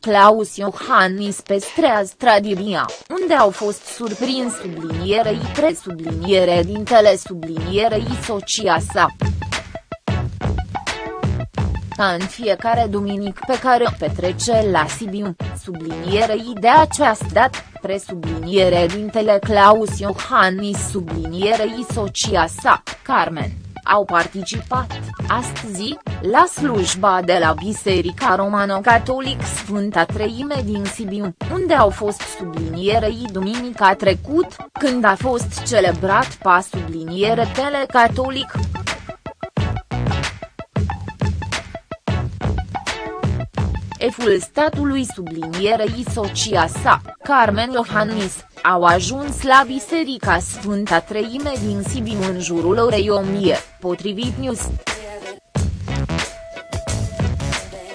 Claus Iohannis pe Streaz Tradiria, unde au fost surprins sublinierei presubliniere dintele sublinierei socia sa. Ca în fiecare duminic pe care o petrece la Sibiu, sublinierei de această dată, presubliniere dintele Claus Iohannis sublinierei socia sa, Carmen au participat, astăzi, la slujba de la Biserica Romano-Catolic Sfânta Treime din Sibiu, unde au fost sublinierei duminica trecut, când a fost celebrat pa subliniere telecatolic. Eful statului sublinierei socia sa, Carmen Iohannis, au ajuns la Biserica Sfânta Treime din Sibiu în jurul orei 1000, potrivit News.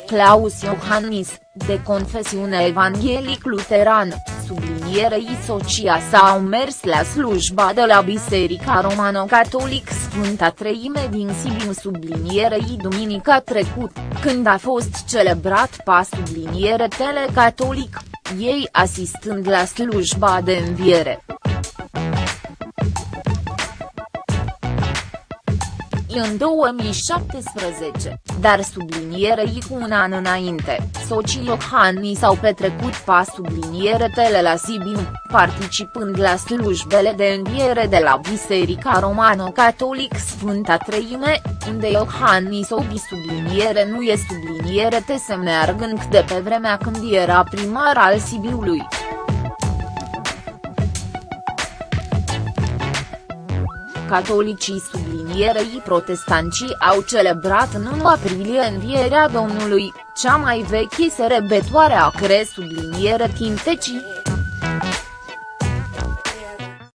Claus Iohannis, de confesiune evanghelic-luterană, sublinierei socia sa au mers la slujba de la Biserica Romano-Catolic Sfânta Treime din Sibiu sublinierei duminica trecut, când a fost celebrat pa subliniere telecatolic, ei asistând la slujba de înviere. În 2017, dar sublinierei cu un an înainte, socii Iohannis s-au petrecut pa subliniere tele la Sibiu, participând la slujbele de înviere de la Biserica Romano-Catolic Sfânta Treime, unde Iohannis obi subliniere nu e subliniere te semneargând de pe vremea când era primar al Sibiului. Catolicii sublinierei protestanții au celebrat în 1 aprilie învierea Domnului, cea mai veche serebătoare a cre subliniere Tintecii.